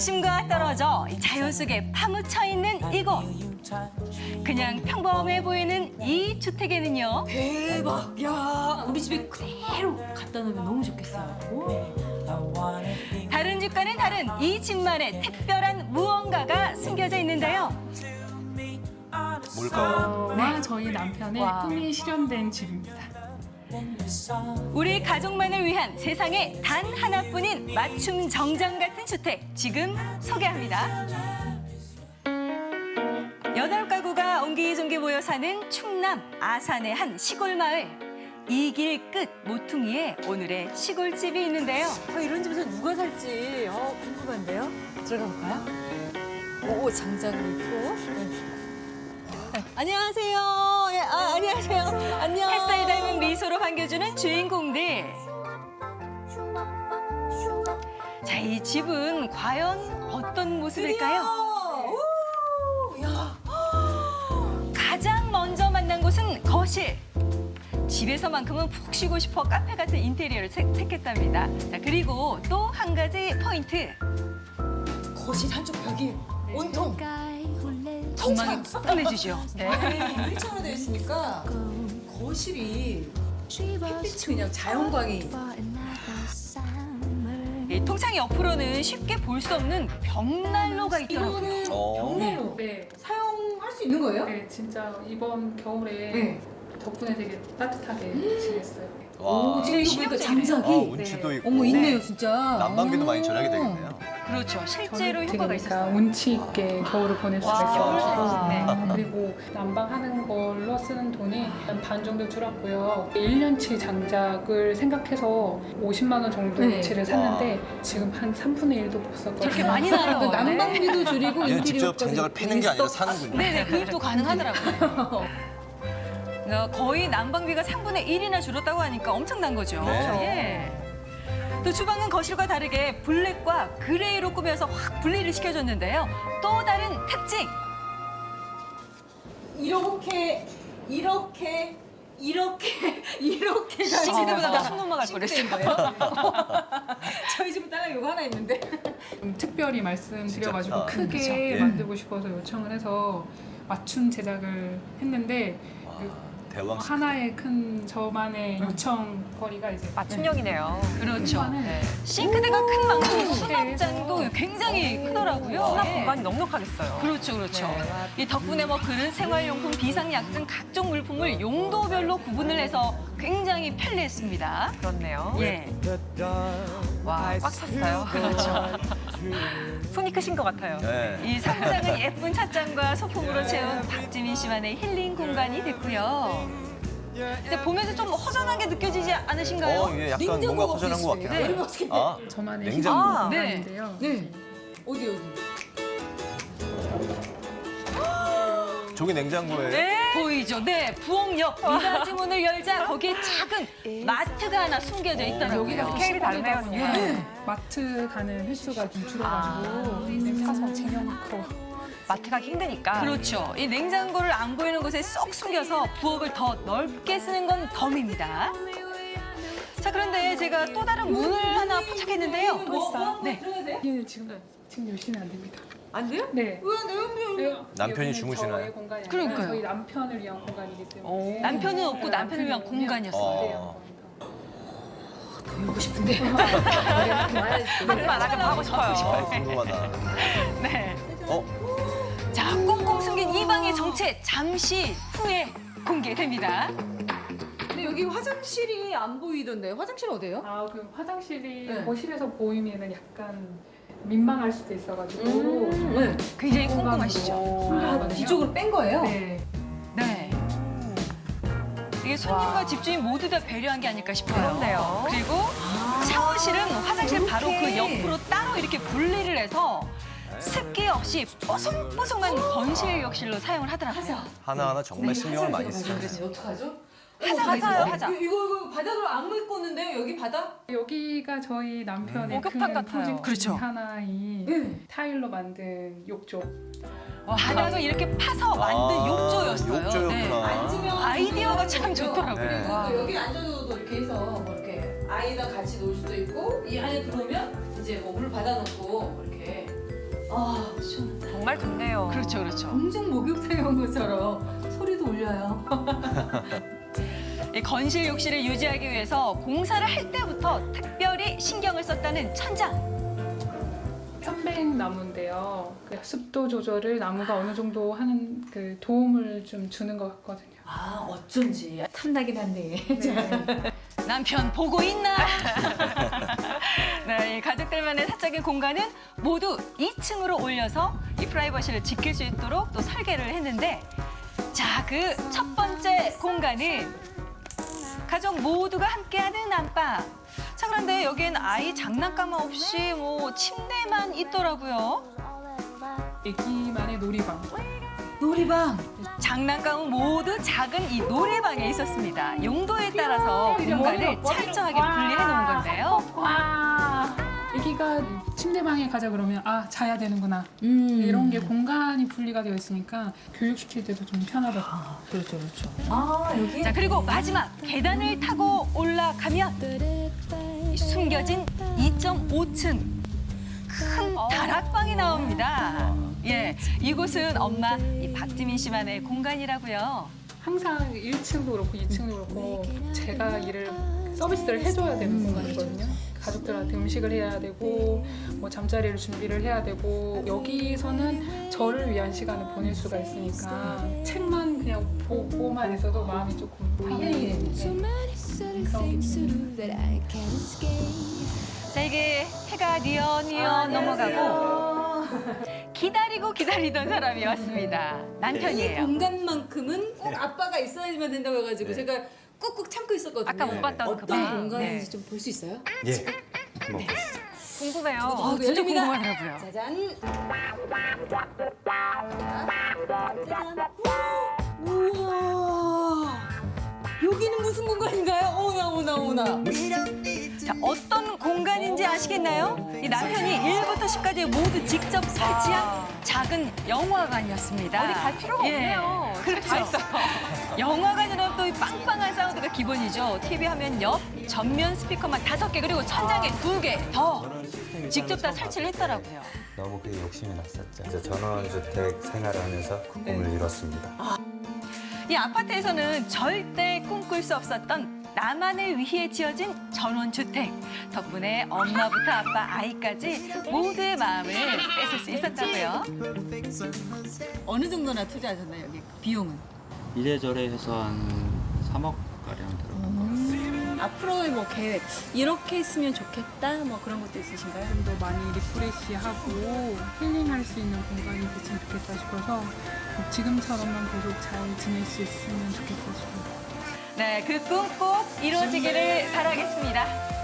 도심과 떨어져 자연 속에 파묻혀 있는 이곳. 그냥 평범해 보이는 이 주택에는요. 대박. 야, 우리 집에 그대로 갖다 놓으면 너무 좋겠어요. 다른 집과는 다른 이 집만의 특별한 무언가가 숨겨져 있는데요. 뭘까요? 와 저희 남편의 와. 꿈이 실현된 집입니다. 우리 가족만을 위한 세상에 단 하나뿐인 맞춤 정장 같은 주택 지금 소개합니다. 여덟 가구가 옹기종기 모여 사는 충남 아산의 한 시골 마을. 이 길 끝 모퉁이에 오늘의 시골집이 있는데요. 어, 이런 집에서 누가 살지? 어, 궁금한데요? 들어가 볼까요? 오, 장작을 입고. 네. 안녕하세요. 예, 아, 안녕하세요. 안녕. 햇살 닮은 미소로 반겨주는 주인공들. 자, 이 집은 과연 어떤 모습일까요? 가장 먼저 만난 곳은 거실. 집에서만큼은 푹 쉬고 싶어 카페 같은 인테리어를 색- 택했답니다. 자, 그리고 또 한 가지 포인트. 거실 한쪽 벽이 온통 전망이 끝내주죠. 네. 유리창으로 되어 있으니까 거실이 햇빛이 그냥 자연광이 이 통창 옆으로는 쉽게 볼 수 없는 벽난로가 있더라고요. 이거는 어. 벽난로 네, 사용할 수 있는 거예요? 네 진짜 이번 겨울에 네. 덕분에 되게 따뜻하게 지냈어요. 오, 와. 지금 이거 보니까. 장작이 아, 운치도 있고. 어머 있네요 진짜. 난방비도 많이 오. 절약이 되겠네요. 그렇죠. 실제로 효과가 되게 있었어요. 그러니까 운치 있게 겨울을 보낼 수가 와, 있어가지고 네. 그리고 난방하는 걸로 쓰는 돈이 한 반 정도 줄었고요. 1년치 장작을 생각해서 50만 원 정도치를 샀는데 지금 한 3분의 1도 못 썼거든요. 저렇게 많이 나요. 그 난방비도 줄이고 얘는 인테리어 직접 장작을 패는 게 아니라 사는군요. 네네, 구입도 가능하더라고요. 어, 거의 난방비가 3분의 1이나 줄었다고 하니까 엄청난 거죠. 네. 예. 또 주방은 거실과 다르게 블랙과 그레이로 꾸며서 확 분리를 시켜줬는데요. 또 다른 특징! 이렇게 이렇게 이렇게 이렇게 싱크대보다 더 넘어갈 뻔했어요. 거예요. 저희 집은 딸랑 이거 하나 있는데. 음, 특별히 말씀드려가지고 진짜 크게. 예. 만들고 싶어서 요청을 해서 맞춤 제작을 했는데 와, 그 대왕. 하나의 큰 저만의 요청 거리가 이제 맞춤형이네요. 그렇죠. 네. 싱크대가 큰 만큼 네. 수납장도 굉장히 크더라고요. 수납 예. 공간이 넉넉하겠어요. 그렇죠, 그렇죠. 네. 이 덕분에 뭐 그릇, 생활용품, 비상약 등 각종 물품을 용도별로 구분을 해서 굉장히 편리했습니다. 그렇네요. 예. 와, 꽉 찼어요. 그렇죠. 손이 크신 것 같아요. 네. 이 상장은 예쁜 찻잔과 소품으로 채운 박지민 씨만의 힐링 공간이 됐고요. 근데 보면서 좀 허전하게 느껴지지 않으신가요? 어, 이게 약간 뭔가 허전한 것 같긴 네. 한데. 어떻게 아, 저만의 냉장고. 아, 네. 공간인데요. 네. 어디 어디? 저게 냉장고예요? 네. 보이죠? 네, 부엌 옆 미닫이 문을 열자 거기에 작은 마트가 하나 숨겨져 있더라고요. 여기가 스케일이 그냥. 네. 마트 가는 횟수가 좀 줄어가지고 이제 사서 쟁여놓고 마트 가기 힘드니까. 그렇죠. 이 냉장고를 안 보이는 곳에 쏙 숨겨서 부엌을 더 넓게 쓰는 건 덤입니다. 자, 그런데 제가 또 다른 문을 하나 포착했는데요. 뭐, 네. 들어가야 돼? 이게 지금 지금 열시면 안 됩니다. 안 돼요? 네. 왜 내용 남편이 주무시나요? 그러니까요. 저희 남편을 위한 공간이기 때문에 남편은 없고 네, 남편을 위한 공간이었어요. 어. 보고 싶은데. 하지만 나좀 하고 싶어요. 아, 궁금하다. 네. 어? 자, 꽁꽁 숨긴 이 방의 정체 잠시 후에 공개됩니다. 근데 여기 화장실이 안 보이던데. 화장실 어디예요? 아, 그 화장실이 네. 거실에서 보이면은 약간 민망할 수도 있어가지고 네. 굉장히 꼼꼼하시죠? 아, 뒤쪽으로 뺀 거예요? 네. 네. 이게 손님과 집주인 모두 다 배려한 게 아닐까 싶어요. 그렇네요. 그리고 샤워실은 화장실 바로 그. 옆으로 따로 이렇게 분리를 해서 습기 없이 뽀송뽀송한 건실 욕실로 사용을 하더라고요. 하나하나 정말 신경을 많이 쓰죠. 그래서 어떡하죠? 하자? 하자, 어? 하자. 이거, 이거 바닥으로 안 묻고 있는데요? 여기 바닥? 여기가 저희 남편의 목욕탕 큰 같아요. 프로젝트 그렇죠. 중 하나인 네. 타일로 만든 욕조. 바닥을 이렇게 파서 만든 아, 욕조였어요. 욕조였구나. 앉으면 아이디어가 참? 좋더라고요. 네. 그리고 또 여기 앉아도 이렇게 해서 뭐 이렇게 아이랑 같이 놀 수도 있고 이 안에 들어오면 이제 뭐 물 받아놓고 뭐 이렇게 아, 시원하다. 정말 좋네요. 그렇죠, 그렇죠. 공중 목욕탕에 온 것처럼 소리도 울려요. 이 건실 욕실을 유지하기 위해서 공사를 할 때부터 특별히 신경을 썼다는 천장. 편백 나무인데요. 그 습도 조절을 나무가 어느 정도 하는 그 도움을 좀 주는 것 같거든요. 아, 어쩐지 탐나긴 한데. 남편 보고 있나? 네, 이 가족들만의 사적인 공간은 모두 2층으로 올려서 이 프라이버시를 지킬 수 있도록 또 설계를 했는데 자, 그 첫 번째 공간은 가족 모두가 함께하는 안방. 자, 그런데 여기엔 아이 장난감 없이 뭐 침대만 있더라고요. 애기만의 놀이방. 놀이방. 장난감은 모두 작은 이 놀이방에 있었습니다. 용도에 따라서 공간을 철저하게 분리해 놓은 건데요. 와. 애기가 침대방에 가자 그러면 아 자야 되는구나 음. 이런 게 공간이 분리가 되어 있으니까 교육시킬 때도 좀 편하더라고요. 그렇죠, 그렇죠. 아, 여기. 자 그리고 마지막 계단을 타고 올라가면 이 숨겨진 2.5층 큰 다락방이 나옵니다. 예, 이곳은 엄마 이 박지민 씨만의 공간이라고요. 항상 1층도 그렇고 2층도 그렇고 제가 일을 서비스를 해줘야 되는 공간이거든요. 가족들한테 음식을 해야 되고 뭐 잠자리를 준비를 해야 되고 여기서는 저를 위한 시간을 보낼 수가 있으니까 책만 그냥 보고만 있어도 마음이 조금 편해지는데 그런 자 이게 해가 뉘어뉘어 넘어가고 기다리고 기다리던 사람이 왔습니다. 이 남편이에요. 공간만큼은 꼭 아빠가 있어야지만 된다고 해가지고 제가 꾹꾹 참고 있었거든요. 아까 못 봤던 그 어떤 방. 공간인지 네. 좀볼 수 있어요? 예. 한번 보시죠. 궁금해요. 어, 진짜. 궁금하더라고요. 짜잔. 짜잔. 우와. 여기는 무슨 공간인가요? 어머나 어머나 어머나. 자, 어떤 공간인지 아시겠나요? 이 남편이 1부터 10까지 모두 직접 설치한 작은 영화관이었습니다. 어디 갈 필요가 예, 없네요. 그렇죠. 영화관이라면 또이 빵빵한 사운드가 기본이죠. TV 화면 옆 전면 스피커만 다섯 개 그리고 천장에 두 개 더 직접 다 설치를 했더라고요. 너무 그게 욕심이 났었죠. 이제 전원주택 생활을 하면서 꿈을 이뤘습니다. 이 아파트에서는 절대 꿈꿀 수 없었던 나만을 위해 지어진 전원주택. 덕분에 엄마부터 아빠, 아이까지 모두의 마음을 뺏을 수 있었다고요. 어느 정도나 투자하셨나요 여기 비용은? 이래저래 해서 한 3억 가량 들어간 것 같아요. 앞으로의 뭐 계획 이렇게 했으면 좋겠다 뭐 그런 것도 있으신가요? 좀 더 많이 리프레시하고 힐링할 수 있는 공간이 됐으면 좋겠다 싶어서 지금처럼만 계속 잘 지낼 수 있으면 좋겠다 싶어요. 네, 그 꿈 꼭 이루어지기를 바라겠습니다.